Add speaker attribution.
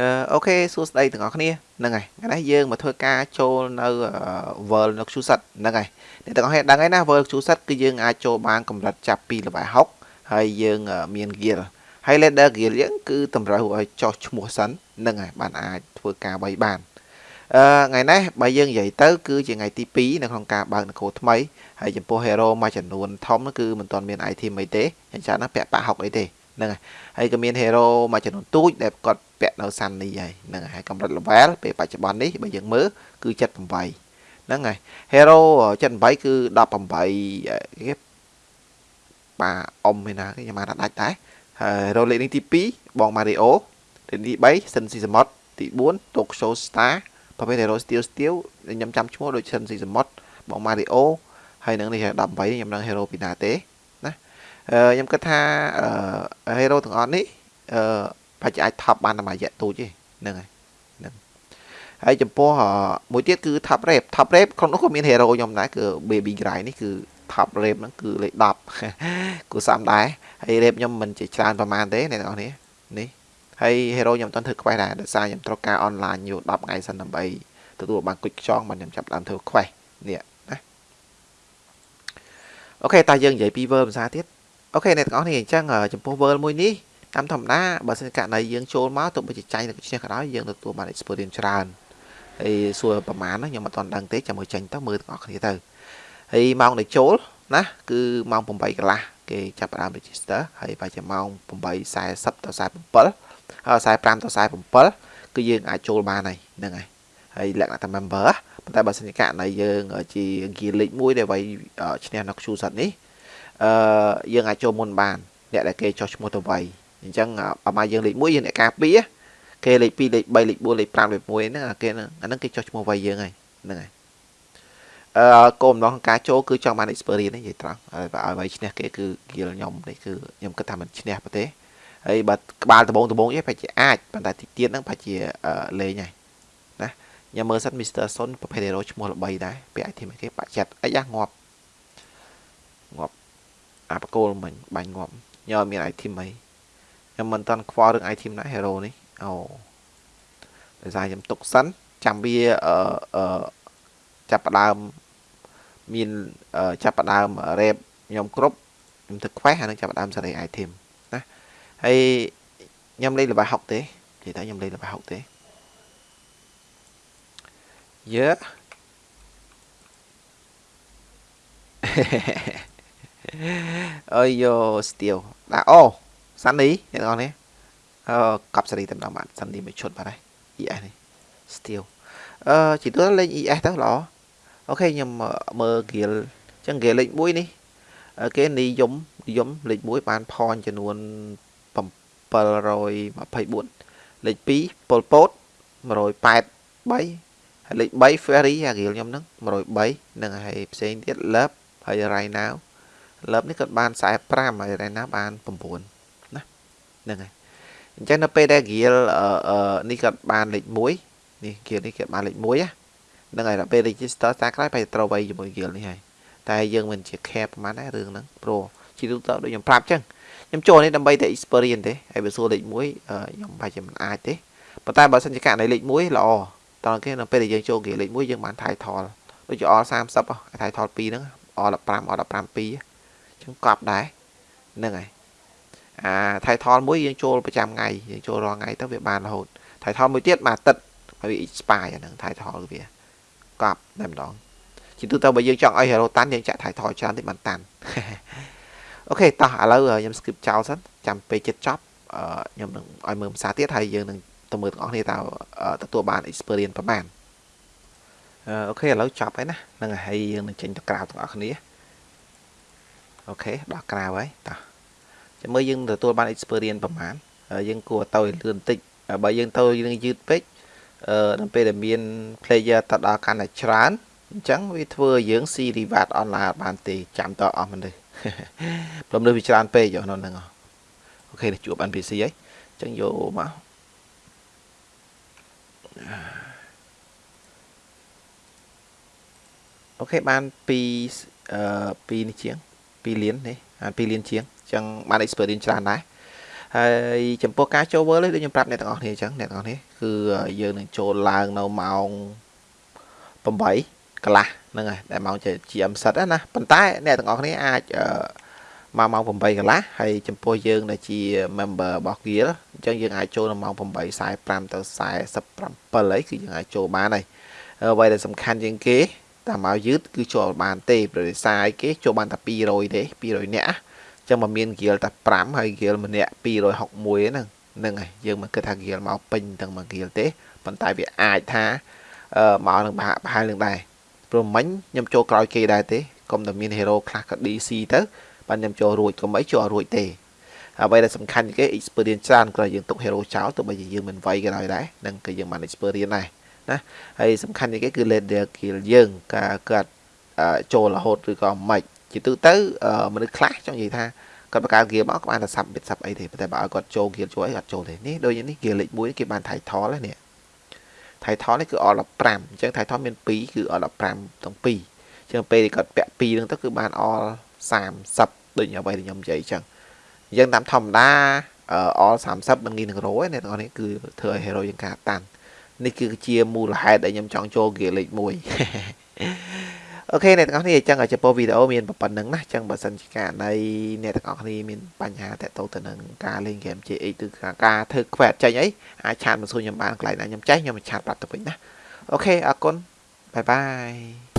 Speaker 1: អឺអូខេសួស្តីទាំងអស់គ្នាហ្នឹងហើយថ្ងៃនេះយើងមកធ្វើការចូលនៅ World នៅ Qsit ហ្នឹងហើយអ្នកទាំងអស់គ្នាដឹងហើយណា World Qsit គឺយើងអាចចូលបានកម្រិតចាប់ពី level 60ហើយយើងមាន gear ហើយ leader gear យើងគឺតម្រូវឲ្យចោះឈ្មោះសិនហ្នឹងហើយបានអាចធ្វើការបីបានអឺថ្ងៃនេះបើយើងនិយាយទៅ គឺជាថ្ងៃទី2នៅក្នុងការបើកនគរថ្មីហើយចំពោះ hero មួយចំនួនធំគឺមិនទាន់មាន item អីទេអញ្ចឹងណាពាក់ប៉ាក់60អីទេ ហ្នឹងហើយហើយក៏មាន hero មួយចំនួនទូចដែលគាត់ពាក់នៅសាន់នេះហើយហ្នឹងហើយកម្រិត level ពេលបច្ចុប្បន្ននេះបើយើងមើលគឺ78ហ្នឹងហើយ hero 78គឺ18គេប៉ាអ៊ំឯណាគេខ្ញុំបានដាច់ដែរហើយ hero លេខនេះទី2បង Mario លេខទី3 Sin Si Samot ទី4 Tokyo Star ប្រភេទ hero steel steel ខ្ញុំចាំឈ្មោះដូច Sin Si Samot បង Mario ហើយនឹងនេះ18ខ្ញុំនឹង hero ពីណាទេ ខ្ញុំគិតថាហេរ៉ូទាំងអស់នេះអឺប្រហែលអាចថប់បានតែមួយរយៈទូចទេហ្នឹងហើយហ្នឹងហើយចំពោះមួយទៀតគឺ top rap top rap ក្នុងនោះក៏មាន hero ខ្ញុំដែរគឺ baby gray នេះគឺ top rap ហ្នឹងគឺលេខ10គូសំដែរហើយ rap ខ្ញុំមិនជាច្រើនប្រហែលទេអ្នកនរនេះនេះហើយ hero ខ្ញុំអត់ធ្វើ quest ដែរដោយសារខ្ញុំត្រូវការ online យូរ10ថ្ងៃសិនដើម្បីទទួលបានគុជខ្យងបានខ្ញុំចាប់ដើមធ្វើ quest នេះណាអូខេតើយើងនិយាយពី verb ភាសាទៀត អូខេអ្នកទាំងអស់នេះអញ្ចឹងចំពោះ world មួយនេះតាមធម្មតាបើសិនករណីយើងចូលមកទោះបីជាចាញ់ទៅឈ្នះក៏ដោយយើងទទួលបាន experience ច្រើនហើយសួរប្រហែលខ្ញុំអត់ទាន់ដឹងទេចាំមើលចាញ់ទៅមើលទាំងអស់គ្នាទៅហើយម៉ោងដែលចូលណាគឺម៉ោង8កន្លះគេចាប់ផ្ដើម register ហើយបើជាម៉ោង8:40ដល់47ហើយ45ដល់47គឺយើងអាចចូលបានហើយហ្នឹងហើយហើយលក្ខណៈតែ member ប៉ុន្តែបើសិនជាករណីយើងជា gear league 1ដែលវាយឈ្នះនៅ Q សត្វនេះ អឺយើងអាចចូលមុនបានអ្នកដែលគេចោះឈ្មោះទៅវៃអញ្ចឹងអាម៉ាយើងលេខ1យើងអ្នកការពារគេលេខ2លេខ3លេខ4លេខ5លេខ1ហ្នឹងគេអាហ្នឹងគេចោះឈ្មោះវៃយើងហើយហ្នឹងហើយអឺគោលបំណងការចូលគឺចង់បាន experience នេះនិយាយត្រង់ហើយបើឲ្យវៃឈ្នះគេគឺគៀលខ្ញុំនេះគឺខ្ញុំគិតថាមិនឈ្នះប្រទេសហើយបើក្បាលដបងដបងនេះប្រហែលជាអាចប៉ុន្តែទីទៀតហ្នឹងប្រហែលជាលេងហើយណាខ្ញុំមើលសិន Mr. Son ប្រភេទ hero ឈ្មោះល្បីដែរពាក់ item គេបាក់ចិត្តអីយ៉ាងាប់ងាប់ អាបកូលមិញបាញ់ងាប់ញ៉មាន item អីខ្ញុំមិនតាន់ខ្វល់រឿង item ណា hero នេះអូដោយសារខ្ញុំទុកសិនចាំវាអឺអឺចាប់ផ្ដើមមានចាប់ផ្ដើម rep ខ្ញុំគ្រប់ខ្ញុំទៅ quest ហើយនឹងចាប់ផ្ដើមសេរី item ណាហើយខ្ញុំលេង level 60ទេនិយាយថាខ្ញុំលេង level 60ទេយេ អើយយោស្ទៀវដាក់អូសាន់នីអ្នកនរនេះអឺកប់សេរីតែម្ដងបាទសាន់នីមួយឈុតបាទហើយ ES នេះស្ទៀវអឺជីទួលេង ES ទៅល្អអូខេខ្ញុំមើល gear អញ្ចឹង gear លេខ1នេះគេនិយមនិយមលេខ1បានផនចំនួន724លេខ2ប៉ុលពត183ហើយលេខ3 ferry អា gear ខ្ញុំហ្នឹង103នឹងហើយផ្សេងទៀត love ហើយ right now លើបនេះគាត់បាន45ហើយរ៉ែណាបាន9ណាហ្នឹងហើយអញ្ចឹងនៅពេលដែល gear នេះគាត់បានលេខ1នេះ gear នេះគាត់បានលេខ1ណាហ្នឹងហើយដល់ពេល register តាក្រោយបែរត្រូវវៃជាមួយ gear នេះហើយតែយើងមិនជា care ប្រហែលដែររឿងហ្នឹងព្រោះជាទូទៅដូចខ្ញុំប្រាប់អញ្ចឹងខ្ញុំចូលនេះដើម្បីតែ experience ទេហើយបើសួរលេខ1ខ្ញុំប្រហែលជាមិនអាចទេប៉ុន្តែបើសិនជាករណីលេខ1ល្អតើគេនៅពេលដែលយើងចូល gear លេខ1យើងបាន title ដូចជា all 30 title 2ហ្នឹង all 15 all 15 2 ចឹងកប់ដែរហ្នឹងហើយអាថៃថលមួយយើងចូលប្រចាំថ្ងៃយើងចូលរាល់ថ្ងៃទៅវាបានរហូតថៃថលមួយទៀតមួយអាទិត្យហើយវា expire អាហ្នឹងថៃថលវាកប់តែម្ដងជាទូទៅបើយើងចង់ឲ្យ hero តាន់យើងចាក់ថៃថលច្រើនតិចបានតាន់អូខេតោះឥឡូវខ្ញុំ skip ចោលសិនចាំពេលចិត្តចប់ខ្ញុំនឹងឲ្យមើលភាសាទៀតហើយយើងនឹងទៅមើលទាំងអស់គ្នាតើទទួលបាន experience ប្រហែលOK ឥឡូវចប់ហើយណាហ្នឹងហើយយើងនឹងចេញទៅក្រៅទាំងអស់គ្នា OK ដល់ក្រៅហើយតោះចាំមើលយើងទទួលបាន experience ប្រហែលយើងគួរទៅលឿនបន្តិចបើយើងទៅយើងយឺតពេកអឺដល់ពេលដែលមាន player ទៅដល់កាន់តែច្រើនអញ្ចឹងវាធ្វើឲ្យយើងស៊ី reward online បានទេចាំតអស់មនុស្សព្រោះ player វាច្រើនពេកយកនៅហ្នឹង OK ជួប NPC ហើយអញ្ចឹងយកមកអូខេបាន2អឺ2នេះជាង 2លាននេះ2លានជាងអញ្ចឹងបាន experience ច្រើនដែរហើយចំពោះការចូល World នេះដូចខ្ញុំប្រាប់អ្នកទាំងអស់គ្នាអញ្ចឹងអ្នកទាំងអស់គ្នាគឺយើងនឹងចូលឡើងនៅម៉ោង8កន្លះហ្នឹងហើយដែលម៉ោងជា GM សិតណាប៉ុន្តែអ្នកទាំងអស់គ្នាអាចមកម៉ោង8កន្លះហើយចំពោះយើងដែលជា member របស់ Guild អញ្ចឹងយើងអាចចូលនៅម៉ោង8:45ទៅ47អីគឺយើងអាចចូលបានហើយអ្វីដែលសំខាន់ជាងគេ តាមមកយឺតគឺចូលបានទេប្រទេសសាយគេចូលបានតែ200ទេ200នាក់ចឹងមកមាន Guild តែ5ហើយ Guild ម្នាក់261ហ្នឹងហ្នឹងហើយយើងមិនគិតថា Guild មកពេញទាំងមួយ Guild ទេប៉ុន្តែវាអាចថាអឺមកនឹងប្រហែលនឹងដែរព្រោះមិញខ្ញុំចូលក្រោយគេដែរទេកុំតែមាន hero ខ្លះក៏ DC ទៅបានខ្ញុំចូលរួចកុំអីចូលរួចទេអ្វីដែលសំខាន់ជាងគេ experience ច្រើនក្រោយយើងទុក hero ចោលទោះបីជាយើងមិនវ័យក៏ដោយដែរនឹងគឺយើងបាន experience ដែរ ណាហើយសំខាន់ជាងគេគឺ leader kill យើងការគាត់ចូលរហូតឬក៏មិនជាទូទៅមនុស្សខ្លះចង់និយាយថាគាត់បង្កើត gear មកក៏បានតែសាប់បិទសាប់អីទេតែបើឲ្យគាត់ចូល gear ជួយអត់ចូលទេនេះដូចនេះ gear លេខ1គេបាន title នេះ title នេះគឺ all 15អញ្ចឹង title មាន2គឺ all 15ទាំងពីរអញ្ចឹងពេលគាត់ពាក់2ហ្នឹងទៅគឺបាន all 30ដូចអ្វីដែលខ្ញុំនិយាយអញ្ចឹងអញ្ចឹងតាមធម្មតា all 30មិនងាយនឹងរោទេអ្នកទាំងអស់នេះគឺធ្វើឲ្យ hero យើងការតាន់ នេះគឺជាមូលហេតុដែលខ្ញុំចង់ចូល gear លេខ1 OK អ្នកទាំងអស់គ្នាអញ្ចឹងចំពោះវីដេអូមានប៉ុណ្្នឹងណាអញ្ចឹងបើសិនជាករណីអ្នកទាំងអស់គ្នាមានបញ្ហាតាក់ទងទៅនឹងការលេងហ្គេម JX ឬការធ្វើ quest ចេញអីអាចឆាតមកសួរខ្ញុំបានកន្លែងណាខ្ញុំចេះខ្ញុំឆាតប្រាប់ទៅវិញណា OK អរគុណ bye bye